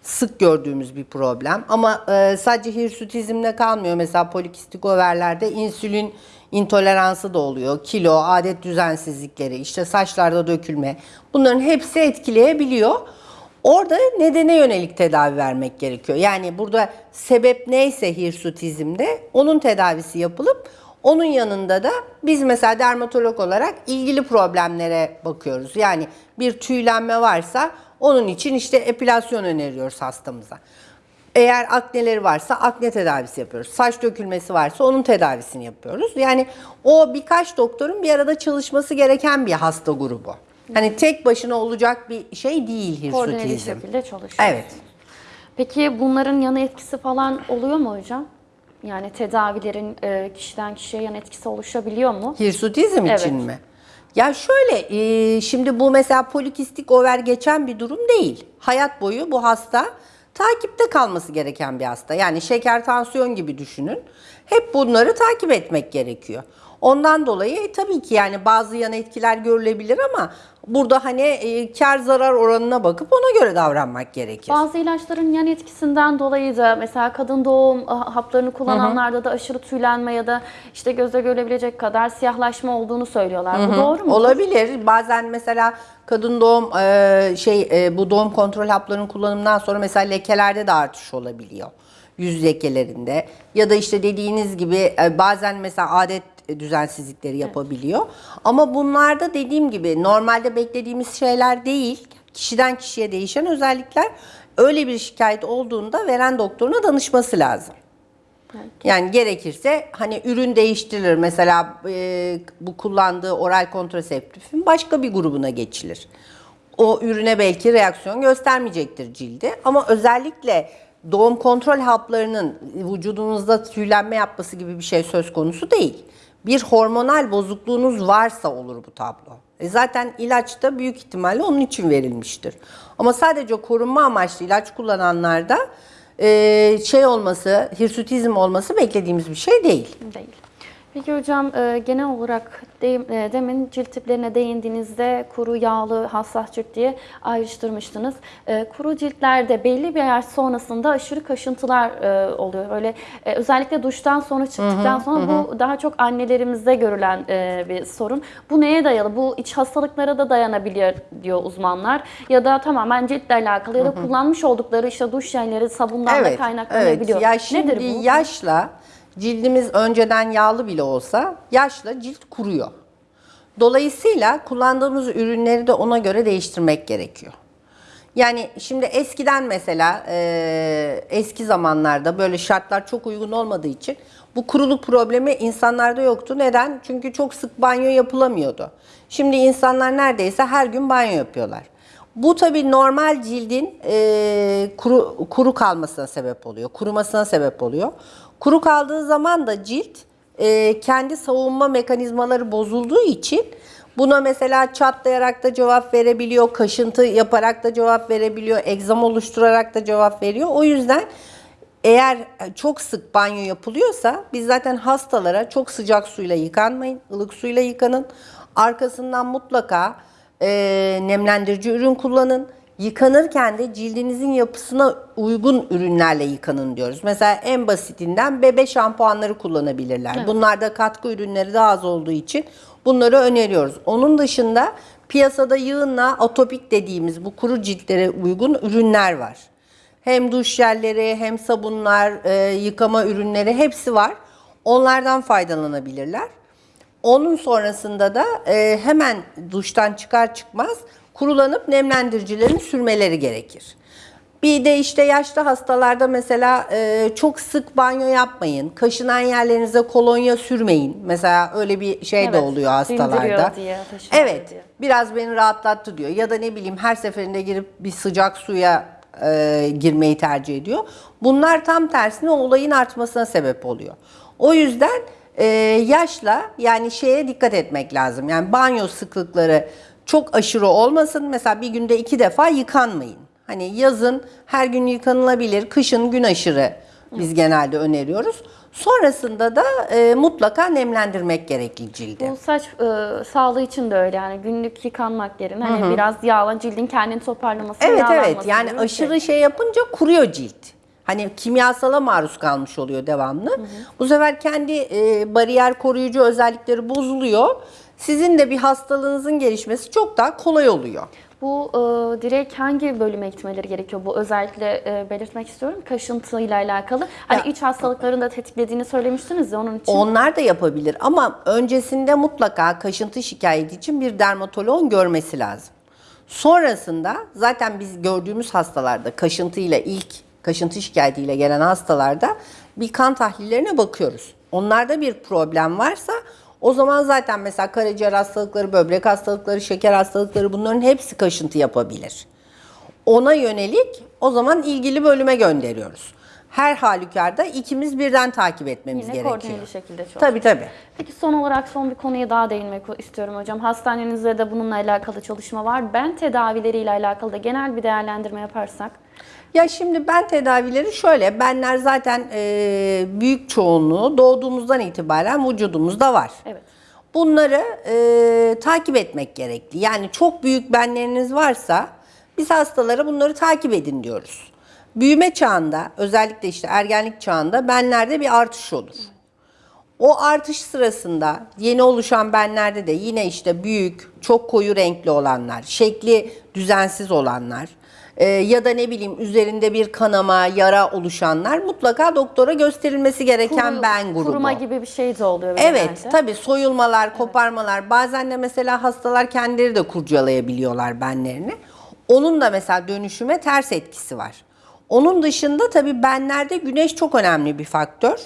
sık gördüğümüz bir problem. Ama e, sadece hirsutizmle kalmıyor. Mesela polikistik overlerde insülin intoleransı da oluyor. Kilo, adet düzensizlikleri, işte saçlarda dökülme. Bunların hepsi etkileyebiliyor. Orada nedene yönelik tedavi vermek gerekiyor. Yani burada sebep neyse hirsutizmde onun tedavisi yapılıp onun yanında da biz mesela dermatolog olarak ilgili problemlere bakıyoruz. Yani bir tüylenme varsa onun için işte epilasyon öneriyoruz hastamıza. Eğer akneleri varsa akne tedavisi yapıyoruz. Saç dökülmesi varsa onun tedavisini yapıyoruz. Yani o birkaç doktorun bir arada çalışması gereken bir hasta grubu. Hani tek başına olacak bir şey değil Koordineli hirsutizm. şekilde çalışıyor. Evet. Peki bunların yan etkisi falan oluyor mu hocam? Yani tedavilerin e, kişiden kişiye yan etkisi oluşabiliyor mu? Hirsutizm Evet. için mi? Ya şöyle, e, şimdi bu mesela polikistik over geçen bir durum değil. Hayat boyu bu hasta takipte kalması gereken bir hasta. Yani şeker, tansiyon gibi düşünün. Hep bunları takip etmek gerekiyor. Ondan dolayı e, tabii ki yani bazı yan etkiler görülebilir ama burada hani e, kar zarar oranına bakıp ona göre davranmak gerekir. Bazı ilaçların yan etkisinden dolayı da mesela kadın doğum ah, haplarını kullananlarda da aşırı tüylenme ya da işte gözle görülebilecek kadar siyahlaşma olduğunu söylüyorlar. Bu doğru mu? Olabilir. Bazen mesela kadın doğum e, şey e, bu doğum kontrol haplarının kullanımından sonra mesela lekelerde de artış olabiliyor. Yüz lekelerinde ya da işte dediğiniz gibi e, bazen mesela adet düzensizlikleri yapabiliyor. Ama bunlarda dediğim gibi normalde beklediğimiz şeyler değil. Kişiden kişiye değişen özellikler. Öyle bir şikayet olduğunda veren doktoruna danışması lazım. Yani gerekirse hani ürün değiştirilir. Mesela e, bu kullandığı oral kontraseptifin başka bir grubuna geçilir. O ürüne belki reaksiyon göstermeyecektir cildi. Ama özellikle doğum kontrol haplarının vücudunuzda tüylenme yapması gibi bir şey söz konusu değil. Bir hormonal bozukluğunuz varsa olur bu tablo. E zaten ilaç da büyük ihtimalle onun için verilmiştir. Ama sadece korunma amaçlı ilaç kullananlarda e, şey olması, hirsutizm olması beklediğimiz bir şey değil. Değil. Peki hocam e, genel olarak e, demin cilt tiplerine değindiğinizde kuru, yağlı, hassas cilt diye ayrıştırmıştınız. E, Kuru ciltlerde belli bir yaş sonrasında aşırı kaşıntılar oluyor. Öyle özellikle duştan sonra çıktıktan sonra bu daha çok annelerimizde görülen bir sorun. Bu neye dayalı? Bu iç hastalıklara da dayanabiliyor diyor uzmanlar. Ya da tamamen ciltle alakalı ya da kullanmış oldukları işte duş jelleri sabundan da kaynaklanabiliyor. Evet. Ya şimdi Nedir bu? yaşla cildimiz önceden yağlı bile olsa yaşla cilt kuruyor. Dolayısıyla kullandığımız ürünleri de ona göre değiştirmek gerekiyor. Yani şimdi eskiden mesela e, eski zamanlarda böyle şartlar çok uygun olmadığı için bu kuruluk problemi insanlarda yoktu. Neden? Çünkü çok sık banyo yapılamıyordu. Şimdi insanlar neredeyse her gün banyo yapıyorlar. Bu tabii normal cildin e, kuru, kuru kalmasına sebep oluyor, kurumasına sebep oluyor. Kuru kaldığı zaman da cilt e, kendi savunma mekanizmaları bozulduğu için buna mesela çatlayarak da cevap verebiliyor, kaşıntı yaparak da cevap verebiliyor, egzam oluşturarak da cevap veriyor. O yüzden eğer çok sık banyo yapılıyorsa biz zaten hastalara çok sıcak suyla yıkanmayın, ılık suyla yıkanın. Arkasından mutlaka e, nemlendirici ürün kullanın. Yıkanırken de cildinizin yapısına uygun ürünlerle yıkanın diyoruz. Mesela en basitinden bebe şampuanları kullanabilirler. Bunlarda katkı ürünleri daha az olduğu için bunları öneriyoruz. Onun dışında piyasada yığınla atopik dediğimiz bu kuru ciltlere uygun ürünler var. Hem duş jelleri hem sabunlar, e, yıkama ürünleri hepsi var. Onlardan faydalanabilirler. Onun sonrasında da e, hemen duştan çıkar çıkmaz kurulanıp nemlendiricilerin sürmeleri gerekir. Bir de işte yaşlı hastalarda mesela e, çok sık banyo yapmayın. Kaşınan yerlerinize kolonya sürmeyin. Mesela öyle bir şey de Evet, oluyor hastalarda. diye, Evet. diye. Biraz beni rahatlattı diyor. Ya da ne bileyim her seferinde girip bir sıcak suya e, girmeyi tercih ediyor. Bunlar tam tersine olayın artmasına sebep oluyor. O yüzden e, yaşla yani şeye dikkat etmek lazım. Yani banyo sıklıkları çok aşırı olmasın. Mesela bir günde iki defa yıkanmayın. Hani yazın her gün yıkanılabilir, kışın gün aşırı biz genelde öneriyoruz. Sonrasında da e, mutlaka nemlendirmek gerekli cildi. Bu saç e, sağlığı için de öyle yani günlük yıkanmak yerine hani biraz yağlan cildin kendini toparlaması, Evet evet yani bir aşırı şey. şey yapınca kuruyor cilt. Hani kimyasala maruz kalmış oluyor devamlı. Bu sefer kendi e, bariyer koruyucu özellikleri bozuluyor. Sizin de bir hastalığınızın gelişmesi çok daha kolay oluyor. Bu e, direkt hangi bölüme gitmeleri gerekiyor? Bu özellikle e, belirtmek istiyorum. Kaşıntıyla alakalı. Hani Ya- iç hastalıkların da tetiklediğini söylemiştiniz ya onun için. Onlar da yapabilir ama öncesinde mutlaka kaşıntı şikayeti için bir dermatoloğun görmesi lazım. Sonrasında zaten biz gördüğümüz hastalarda kaşıntıyla ilk kaşıntı şikayetiyle gelen hastalarda bir kan tahlillerine bakıyoruz. Onlarda bir problem varsa o zaman zaten mesela karaciğer hastalıkları, böbrek hastalıkları, şeker hastalıkları bunların hepsi kaşıntı yapabilir. Ona yönelik o zaman ilgili bölüme gönderiyoruz. Her halükarda ikimiz birden takip etmemiz Yine gerekiyor. koordineli şekilde çalışıyor. Tabii tabii. Peki son olarak son bir konuya daha değinmek istiyorum hocam. Hastanenizde de bununla alakalı çalışma var. Ben tedavileriyle alakalı da genel bir değerlendirme yaparsak. Ya şimdi ben tedavileri şöyle, benler zaten e, büyük çoğunluğu doğduğumuzdan itibaren vücudumuzda var. Evet. Bunları e, takip etmek gerekli. Yani çok büyük benleriniz varsa biz hastalara bunları takip edin diyoruz. Büyüme çağında özellikle işte ergenlik çağında benlerde bir artış olur. O artış sırasında yeni oluşan benlerde de yine işte büyük, çok koyu renkli olanlar, şekli düzensiz olanlar e, ya da ne bileyim üzerinde bir kanama, yara oluşanlar mutlaka doktora gösterilmesi gereken Kuru- ben grubu. Kuruma gibi bir şey de oluyor Evet genelde. tabii soyulmalar, koparmalar bazen de mesela hastalar kendileri de kurcalayabiliyorlar benlerini. Onun da mesela dönüşüme ters etkisi var. Onun dışında tabii benlerde güneş çok önemli bir faktör.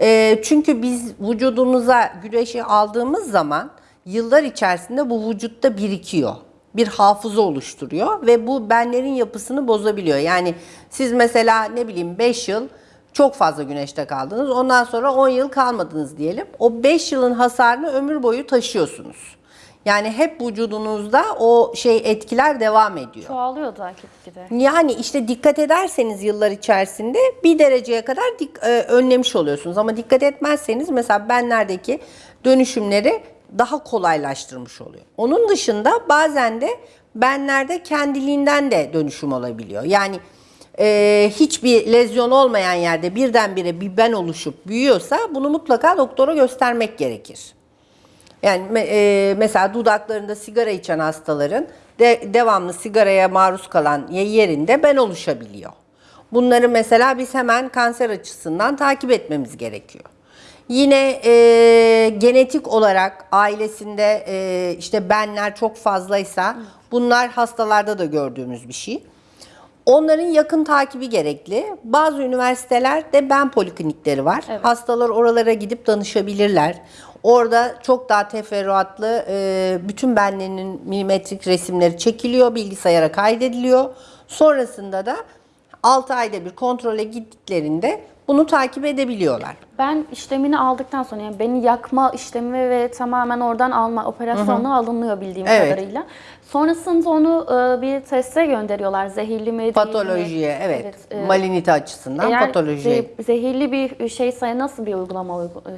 Ee, çünkü biz vücudumuza güneşi aldığımız zaman yıllar içerisinde bu vücutta birikiyor. Bir hafıza oluşturuyor ve bu benlerin yapısını bozabiliyor. Yani siz mesela ne bileyim 5 yıl çok fazla güneşte kaldınız. Ondan sonra 10 yıl kalmadınız diyelim. O 5 yılın hasarını ömür boyu taşıyorsunuz. Yani hep vücudunuzda o şey etkiler devam ediyor. Çoğalıyor da gitgide. Yani işte dikkat ederseniz yıllar içerisinde bir dereceye kadar dik- e, önlemiş oluyorsunuz. Ama dikkat etmezseniz mesela benlerdeki dönüşümleri daha kolaylaştırmış oluyor. Onun dışında bazen de benlerde kendiliğinden de dönüşüm olabiliyor. Yani e, hiçbir lezyon olmayan yerde birdenbire bir ben oluşup büyüyorsa bunu mutlaka doktora göstermek gerekir. Yani e, mesela dudaklarında sigara içen hastaların de, devamlı sigaraya maruz kalan ye- yerinde ben oluşabiliyor. Bunları mesela biz hemen kanser açısından takip etmemiz gerekiyor. Yine e, genetik olarak ailesinde e, işte benler çok fazlaysa bunlar hastalarda da gördüğümüz bir şey. Onların yakın takibi gerekli. Bazı üniversitelerde ben poliklinikleri var. Hastalar oralara gidip danışabilirler. Orada çok daha teferruatlı e, bütün benlerinin milimetrik resimleri çekiliyor, bilgisayara kaydediliyor. Sonrasında da 6 ayda bir kontrole gittiklerinde bunu takip edebiliyorlar. Ben işlemini aldıktan sonra yani beni yakma işlemi ve tamamen oradan alma operasyonla alınıyor bildiğim Evet. kadarıyla. Sonrasında onu e, bir teste gönderiyorlar. Zehirli mi değil mi? Patolojiye evet, e, malinite açısından eğer patolojiye. ze- zehirli bir şeyse nasıl bir uygulama uygu- e,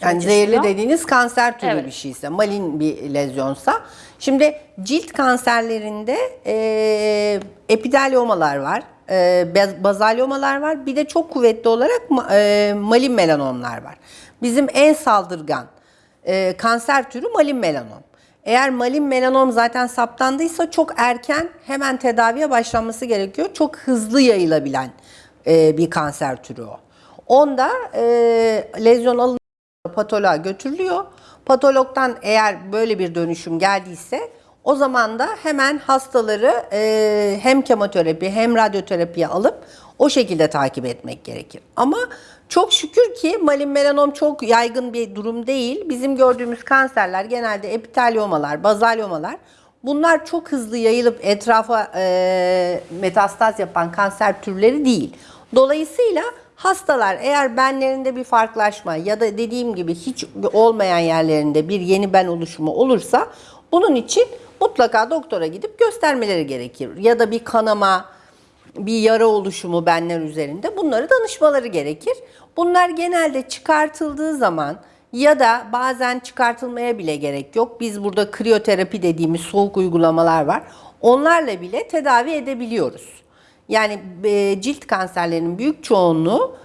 Yani zehirli işliyor? dediğiniz kanser türü Evet. bir şeyse, malin bir lezyonsa. Şimdi cilt kanserlerinde e, epiteliomalar var, e, baz- bazalyomalar var. Bir de çok kuvvetli olarak e, malin melanomlar var. Bizim en saldırgan e, kanser türü malin melanom. Eğer malin melanom zaten saptandıysa çok erken hemen tedaviye başlanması gerekiyor. Çok hızlı yayılabilen e, bir kanser türü o. Onda e, lezyon alınıyor patoloğa götürülüyor. Patologdan eğer böyle bir dönüşüm geldiyse o zaman da hemen hastaları e, hem kemoterapi hem radyoterapiye alıp o şekilde takip etmek gerekir. Ama çok şükür ki malin melanom çok yaygın bir durum değil. Bizim gördüğümüz kanserler genelde epiteliomalar, bazalyomalar bunlar çok hızlı yayılıp etrafa e, metastaz yapan kanser türleri değil. Dolayısıyla Hastalar eğer benlerinde bir farklılaşma ya da dediğim gibi hiç olmayan yerlerinde bir yeni ben oluşumu olursa bunun için mutlaka doktora gidip göstermeleri gerekir. Ya da bir kanama, bir yara oluşumu benler üzerinde bunları danışmaları gerekir. Bunlar genelde çıkartıldığı zaman ya da bazen çıkartılmaya bile gerek yok. Biz burada kriyoterapi dediğimiz soğuk uygulamalar var. Onlarla bile tedavi edebiliyoruz. Yani e, cilt kanserlerinin büyük çoğunluğu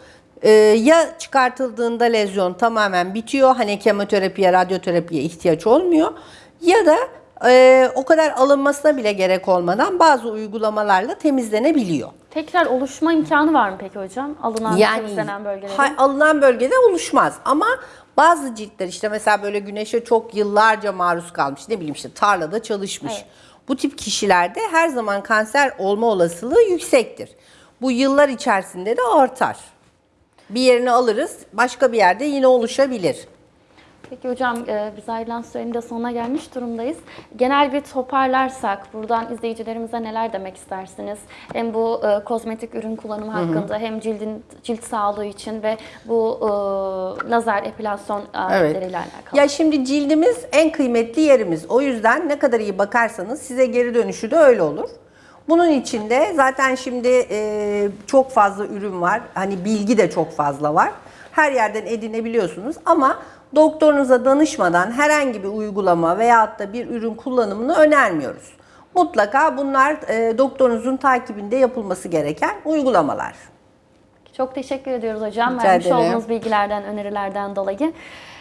e, ya çıkartıldığında lezyon tamamen bitiyor. Hani kemoterapiye, radyoterapiye ihtiyaç olmuyor. Ya da e, o kadar alınmasına bile gerek olmadan bazı uygulamalarla temizlenebiliyor. Tekrar oluşma imkanı var mı peki hocam? Alınan temizlenen bölgelerin. ha- alınan bölgede oluşmaz ama bazı ciltler işte mesela böyle güneşe çok yıllarca maruz kalmış ne bileyim işte tarlada çalışmış. Evet. Bu tip kişilerde her zaman kanser olma olasılığı yüksektir. Bu yıllar içerisinde de artar. Bir yerini alırız, başka bir yerde yine oluşabilir. Peki hocam e, biz ayrılan sürenin de sonuna gelmiş durumdayız. Genel bir toparlarsak buradan izleyicilerimize neler demek istersiniz? Hem bu e, kozmetik ürün kullanımı hakkında hem cildin cilt sağlığı için ve bu e, lazer epilasyon aletleriyle alakalı. Ya şimdi cildimiz en kıymetli yerimiz. O yüzden ne kadar iyi bakarsanız size geri dönüşü de öyle olur. Bunun içinde zaten şimdi e, çok fazla ürün var. Hani bilgi de çok fazla var. Her yerden edinebiliyorsunuz ama doktorunuza danışmadan herhangi bir uygulama veyahut da bir ürün kullanımını önermiyoruz. Mutlaka bunlar e, doktorunuzun takibinde yapılması gereken uygulamalar. Çok teşekkür ediyoruz hocam. Rica Vermiş ederim. olduğunuz bilgilerden, önerilerden dolayı.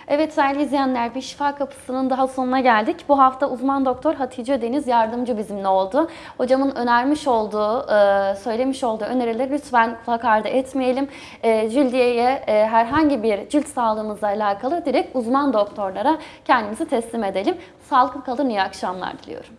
Evet değerli izleyenler bir şifa kapısının daha sonuna geldik. Bu hafta uzman doktor Hatice Deniz yardımcı bizimle oldu. Hocamın önermiş olduğu, e, söylemiş olduğu önerileri lütfen kulak ardı etmeyelim. E, Cildiyeye e, herhangi bir cilt sağlığımızla alakalı direkt uzman doktorlara kendimizi teslim edelim. Sağlıklı kalın, iyi akşamlar diliyorum.